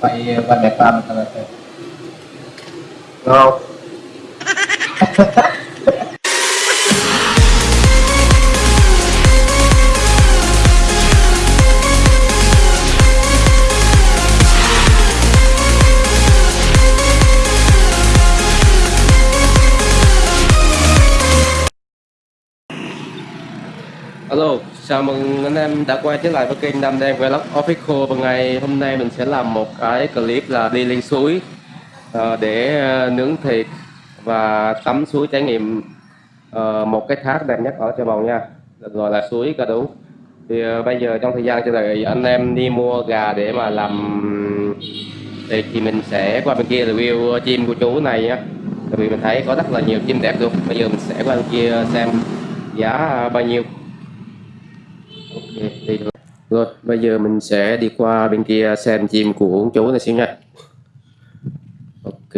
ไปวันไหนปลามันทำอะไรไปเรา chào mừng anh em đã quay trở lại với kênh Nam Đen Vlog Official. Và ngày hôm nay mình sẽ làm một cái clip là đi lên suối ờ, để ờ, nướng thịt và tắm suối trải nghiệm ờ, một cái thác đẹp nhất ở Trà Bồng nha. Được gọi là suối Cà Đú. Thì bây giờ trong thời gian chờ đợi, anh em đi mua gà để mà làm thịt thì mình sẽ qua bên kia review chim của chú này nha tại vì mình thấy có rất là nhiều chim đẹp luôn. Bây giờ mình sẽ qua bên kia xem giá bao nhiêu. Rồi, bây giờ mình sẽ đi qua bên kia xem chim của ông chú này xíu nha. Ok.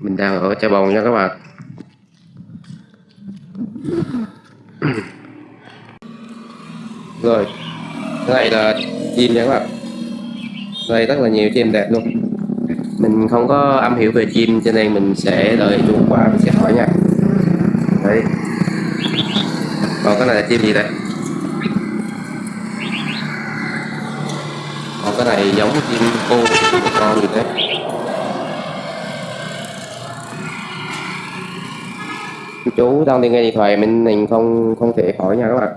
Mình đang ở chai Bồng nha các bạn. Rồi, đây này là chim nha các bạn. Đây rất là nhiều chim đẹp luôn. Mình không có am hiểu về chim cho nên mình sẽ đợi chú qua mình sẽ hỏi nha còn cái này là chim gì đây? Còn cái này giống chim cô con gì thế chú đang đi nghe điện thoại, mình mình không không thể hỏi nha các bạn.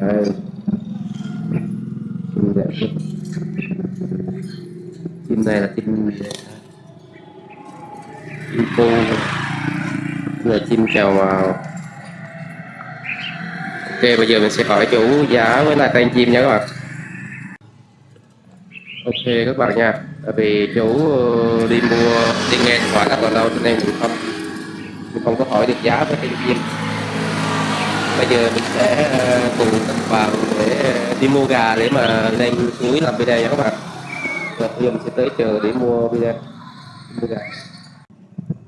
Đây. Chim chim này là chim chim cô là chim chào màu ok, bây giờ mình sẽ hỏi chủ giá với lại tên chim nha các bạn. Ok, các bạn nha. Tại vì chú ờ, đi mua, đi nghe điện thoại các bạn lâu cho nên mình không mình không có hỏi được giá với tên chim. Bây giờ mình sẽ ờ, cùng các bạn để ờ, đi mua gà để mà lên núi làm video nha các bạn. Rồi bây giờ mình sẽ tới chờ để mua video, mua gà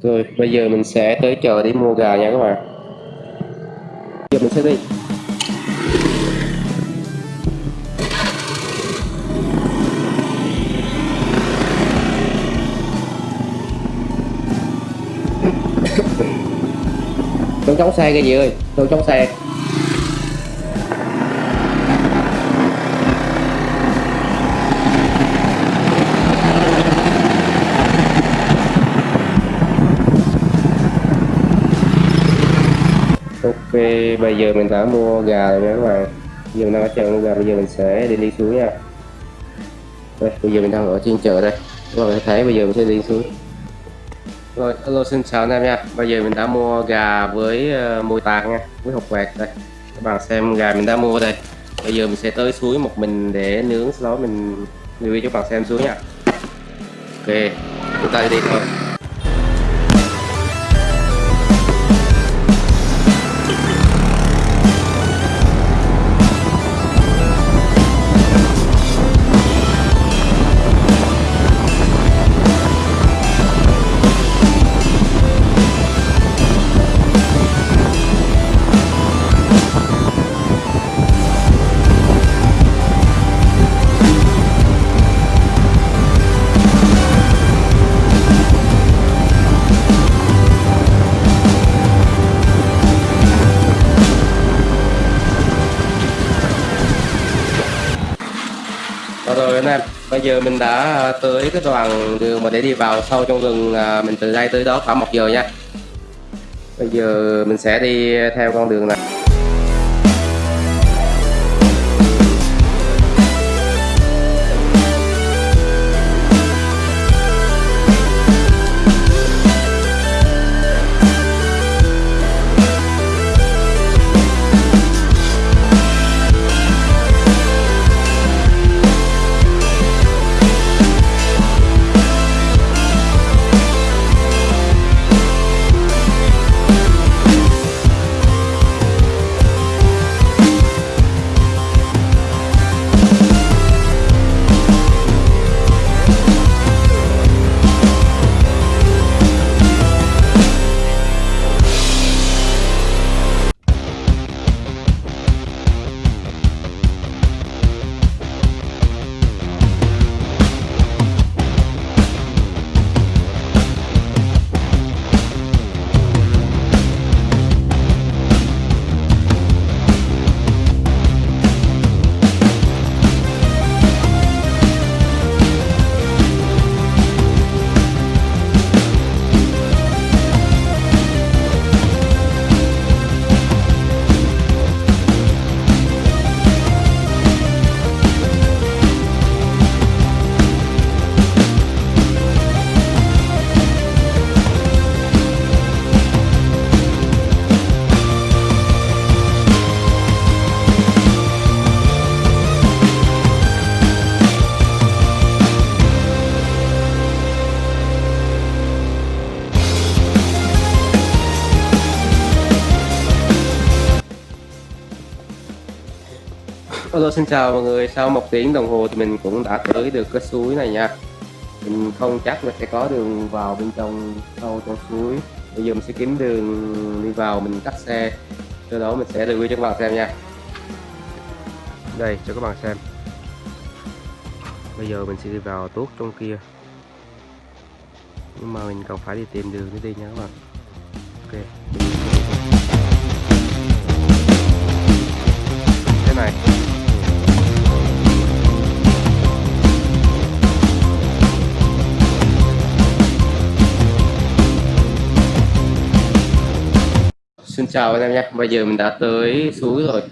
rồi, bây giờ mình sẽ tới chợ để mua gà nha các bạn. Giờ mình sẽ đi. Tôi chống xe cái gì ơi, Tôi chống xe. Về bây giờ mình đã mua gà rồi nha các bạn. Giờ mình đang ở chợ mua gà, bây giờ mình sẽ đi đi xuống nha. Đây, bây giờ mình đang ở trên chợ đây. Các bạn thấy bây giờ mình sẽ đi xuống Rồi, hello xin chào anh em nha. Bây giờ mình đã mua gà với uh, mùi tạc nha Với hộp quẹt đây. Các bạn xem gà mình đã mua đây. Bây giờ mình sẽ tới suối một mình để nướng Sau đó mình review cho các bạn xem xuống nha. Ok, chúng ta đi thôi. Bây giờ mình đã à, tới cái đoạn đường mà để đi vào sâu trong rừng là mình từ đây tới đó khoảng một giờ nha. Bây giờ mình sẽ đi theo con đường này. Hello xin chào mọi người, sau một tiếng đồng hồ thì mình cũng đã tới được cái suối này nha. Mình không chắc là sẽ có đường vào bên trong sâu trong suối. Bây giờ mình sẽ kiếm đường đi vào mình tắt xe. Sau đó mình sẽ review cho các bạn xem nha. Đây cho các bạn xem. Bây giờ mình sẽ đi vào tuốt trong kia. Nhưng mà mình còn phải đi tìm đường để đi nha các bạn. Ok. Chào anh em nhé, bây giờ mình đã tới suối rồi.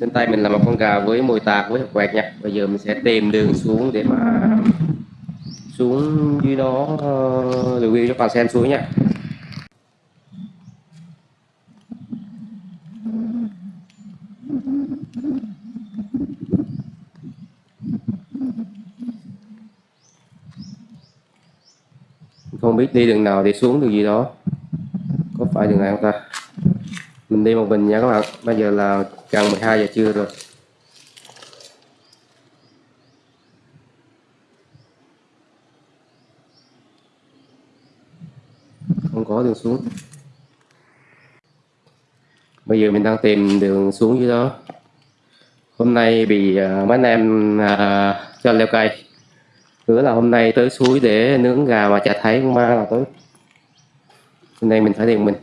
Trên tay mình là một con gà với mồi tạc với hộp quẹt nha Bây giờ mình sẽ tìm đường xuống để mà xuống dưới đó ờ, review cho bạn xem suối nha không biết đi đường nào để xuống đường gì đó. Có phải đường này không ta? Mình đi một mình nha các bạn. Bây giờ là gần 12 giờ trưa rồi. Không có đường xuống. Bây giờ mình đang tìm đường xuống dưới đó. Hôm nay bị uh, mấy anh em uh, cho leo cây. Hứa là hôm nay tới suối để nướng gà mà chả thấy con ma là tới hôm nay mình phải tìm mình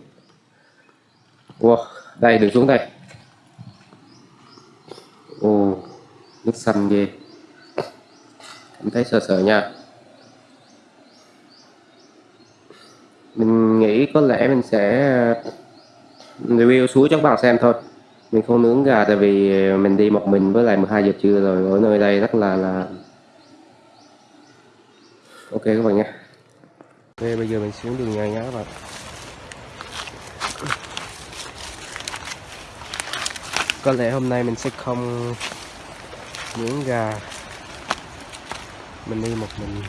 wow, đây đường xuống đây. Ồ nước xanh ghê. Cảm thấy sợ sợ nha. Mình nghĩ có lẽ mình sẽ ờ, review suối cho các bạn xem thôi. Mình không nướng gà tại vì mình đi một mình với lại 12 giờ trưa rồi ở nơi đây rất là là ok các bạn nha. Ok bây giờ mình xuống đường nhà nhá các bạn. Có lẽ hôm nay mình sẽ không nướng gà. Mình đi một mình.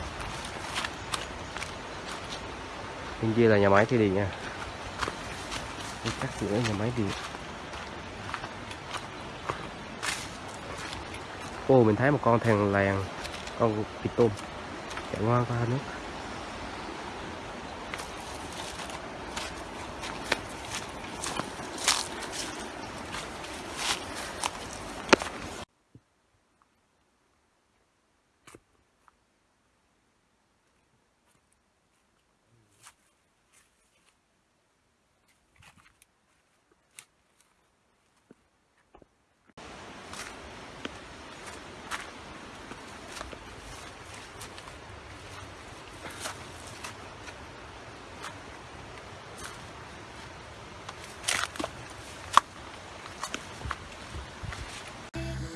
Bên kia là nhà máy thủy điện nha. Đi cắt giữa nhà máy đi. Ô mình thấy một con thằng làng, con vịt tôm. Chạy qua qua nước.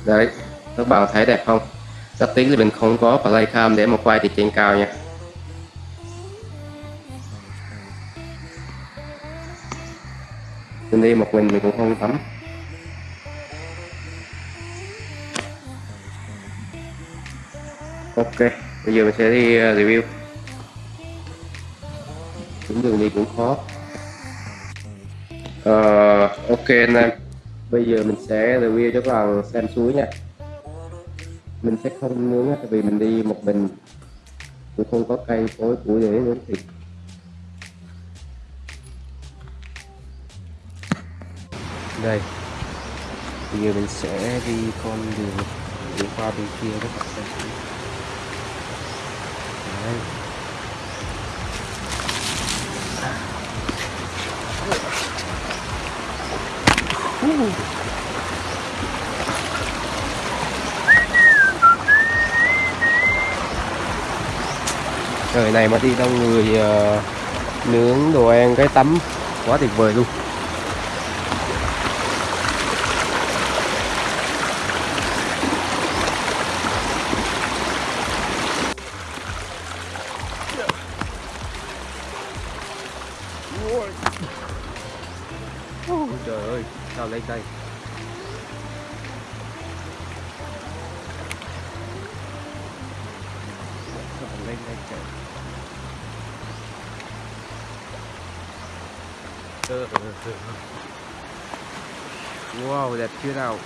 Đấy các bạn thấy đẹp không? Rất tiếc là mình không có playcam để mà quay từ trên cao nha. Mình đi một mình mình cũng không tắm ok bây giờ mình sẽ đi ờ, review. Cũng đường đi cũng khó. Uh, ok anh em bây giờ mình sẽ review cho các bạn xem suối nha. Mình sẽ không nướng tại vì mình đi một mình. Cũng không có cây cối củi để nướng thịt đây. Bây giờ mình sẽ đi con đường đi qua bên kia các bạn xem Đấy. Trời này mà đi đông người uh, nướng đồ ăn cái tắm quá tuyệt vời luôn. Ôi trời ơi sao lên đây? Sao lên đây trời Ờ, ờ, wow đẹp chưa nào?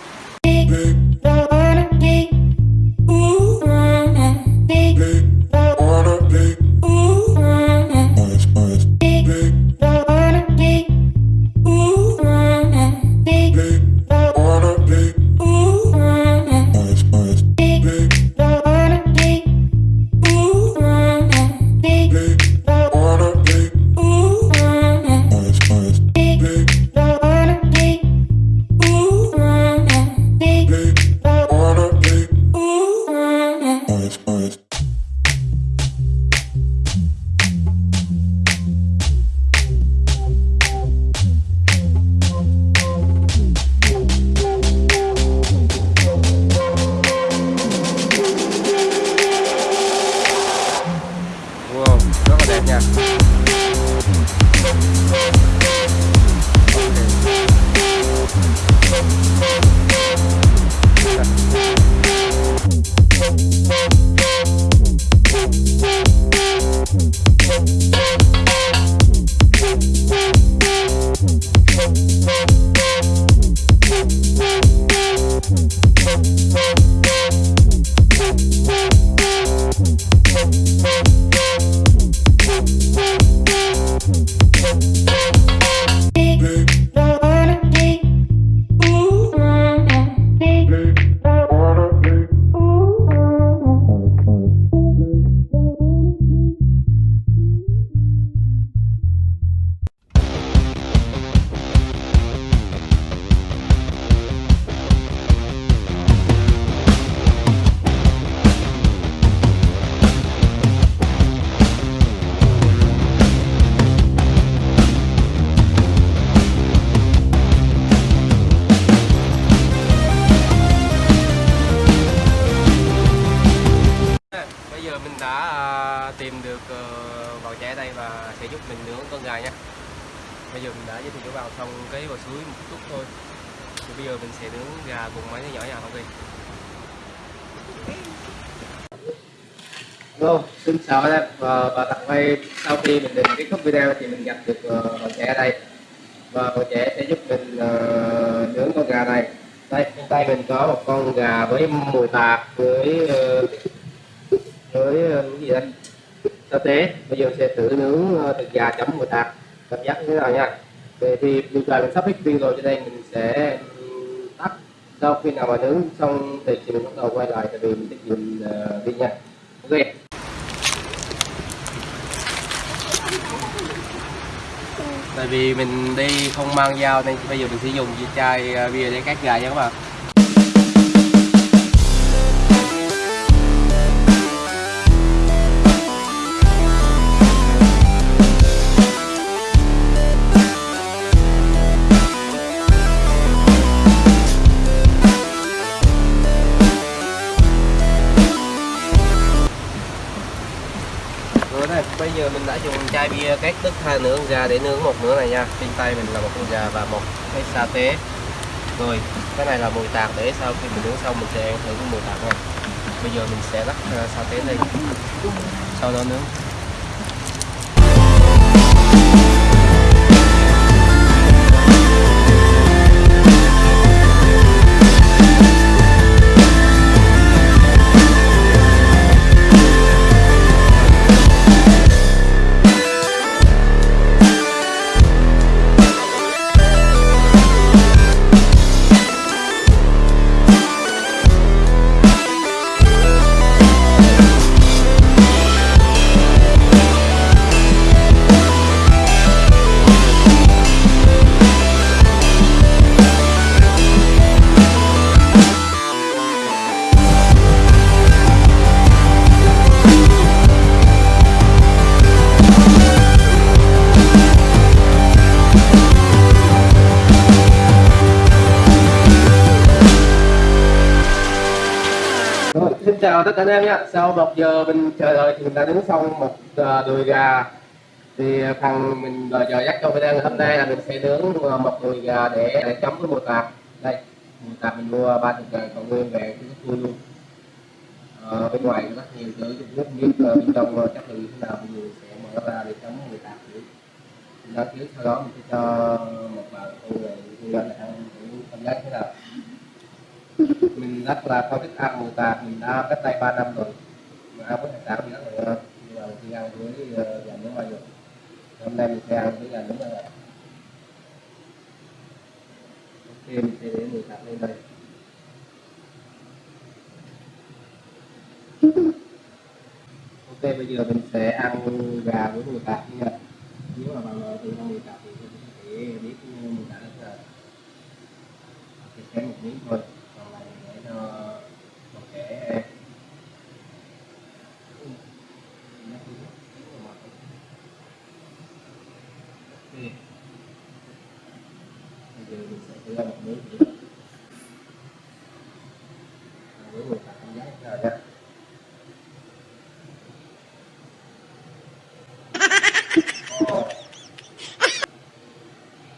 Tìm được bào vào trẻ đây và sẽ giúp mình nướng con gà nha. Bây giờ mình đã giới thiệu cho vào xong cái vào suối một chút thôi. Thì bây giờ mình sẽ nướng gà cùng mấy đứa nhỏ nhà không kì Hello, xin chào anh em. Và, và tặng quay sau khi mình định kết thúc video thì mình gặp được ờ, uh, trẻ ở đây. Và bạn trẻ sẽ giúp mình ờ, nướng con gà này. Đây trên tay mình có một con gà với mùi tạt với ờ, với cái gì đây? Sa tế bây giờ sẽ thử nướng ờ, thịt gà chấm mùi tạt. Cảm giác như thế nào nha? Vậy thì bây giờ mình sắp hết pin rồi cho nên mình sẽ tắt. Sau khi nào mà nướng xong thì mình bắt đầu quay lại tại vì mình sẽ dùng ờ, uh, pin nha. Ok. Tại vì mình đi không mang dao nên bây giờ mình sẽ dùng chai ờ, bia để cắt gà nha các bạn. Bây giờ mình đã dùng chai bia cách tức hai nướng gà để nướng một nửa này nha. Trên tay mình là một con gà và một cái sa tế. Rồi, cái này là mùi tạt để sau khi mình nướng xong mình sẽ ăn thử cái mùi tạt này Bây giờ mình sẽ lắc à, sa tế lên. Sau đó nướng. Chào tất cả anh em nhé. Sau một giờ mình chờ đợi thì mình đã nướng xong một à, đùi gà. Thì phần mình đợi giờ dắt cho video ngày hôm nay là mình sẽ nướng à, một đùi gà để, để chấm với bột tạt. Đây, bột tạt mình mua ba chục ngàn còn nguyên về cái vui luôn. Ờ, bên ngoài rất nhiều thứ Trung Quốc biết bên trong ờ, chắc chất lượng thế nào mình sẽ mở ra để chấm bột tạt thử. Mình đã trước sau đó mình sẽ cho một bạn cô người ăn thử cảm giác thế nào mình rất là có thích ăn mù tạt mình đã cách đây 3 năm rồi. Mà ăn với hải sản thì rất là ngon nhưng mà khi ăn với nhà gà ngoài được hôm nay mình sẽ ăn với gà nước ngoài được ok mình sẽ để mù tạt lên đây. Ok, bây giờ mình sẽ ăn gà với mù tạt nha. Nếu mà bạn nào thì ăn mù tạt thì có thể biết ờ, mù tạt là thì sẽ một miếng thôi còn lại để cho một kẻ Ok. Bây giờ mình sẽ ra một miếng cảm giác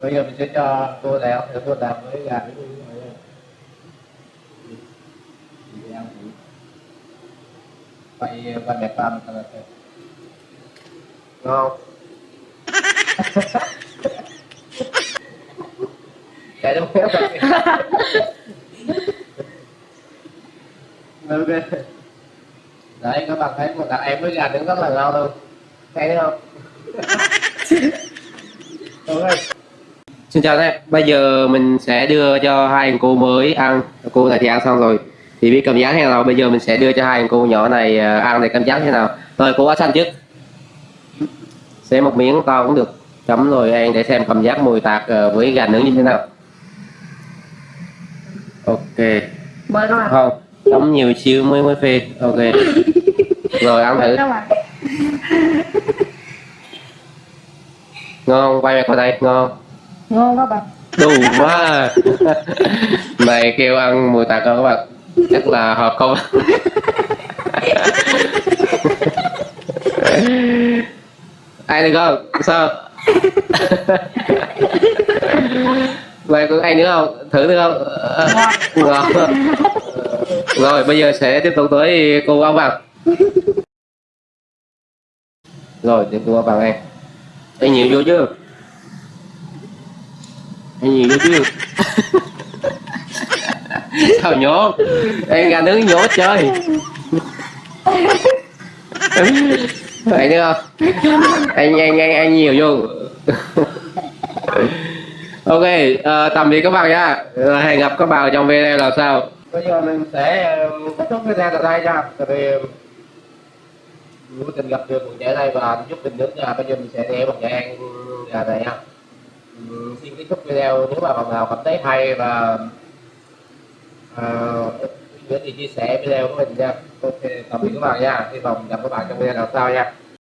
bây giờ mình sẽ cho cô đào, để cô đào với gà với người thử. vậy ờ, và đẹp ba mình là không chạy đâu rồi. Ok. Đấy các bạn thấy một đặt em với gà nướng rất là ngon luôn. Thấy đấy không? Ok. Xin chào các em, bây giờ mình sẽ đưa cho hai thằng cô mới ăn. Cô này thì ăn xong rồi. Thì biết cảm giác thế nào, bây giờ mình sẽ đưa cho hai thằng cô nhỏ này ờ, ăn để cảm giác thế nào? Rồi cô áo xanh trước. Xé một miếng to cũng được. Chấm rồi ăn để xem cảm giác mùi tạc ờ, với gà nướng như thế nào Ok. Mời các bạn Không, chấm nhiều xíu mới mới phê. Ok. Rồi ăn thử. Bạn Ngon? Quay về coi đây, ngon. Ngon các bạn đủ quá. Này kêu ăn mùi tạc không các bạn. Chắc là hợp không? Ai được không sao vậy có ai nữa không? Thử được không? Ngon. Rồi bây giờ sẽ tiếp tục tới cô áo vàng rồi tiếp tục áo vàng em. Anh nhiều vô chưa? Anh nhiều vô chưa? Sao nhốt em gà nướng nhốt chơi. Vậy nữa không? Anh anh anh anh nhiều vô ok uh, tạm biệt các bạn nha. Uh, hẹn gặp các bạn ở trong video là sao bây giờ mình sẽ ờ, kết thúc video tại đây nha. Tại vì vô tình gặp được một trẻ này và giúp mình nước nha. Bây giờ mình sẽ để một trẻ ăn gà này nha. Ừm, xin kết thúc video. Nếu mà bạn nào cảm thấy hay và uh, nhớ thì chia sẻ video của mình nha. Ok tạm biệt các bạn nha. Hy vọng gặp các bạn trong video lần sau nha.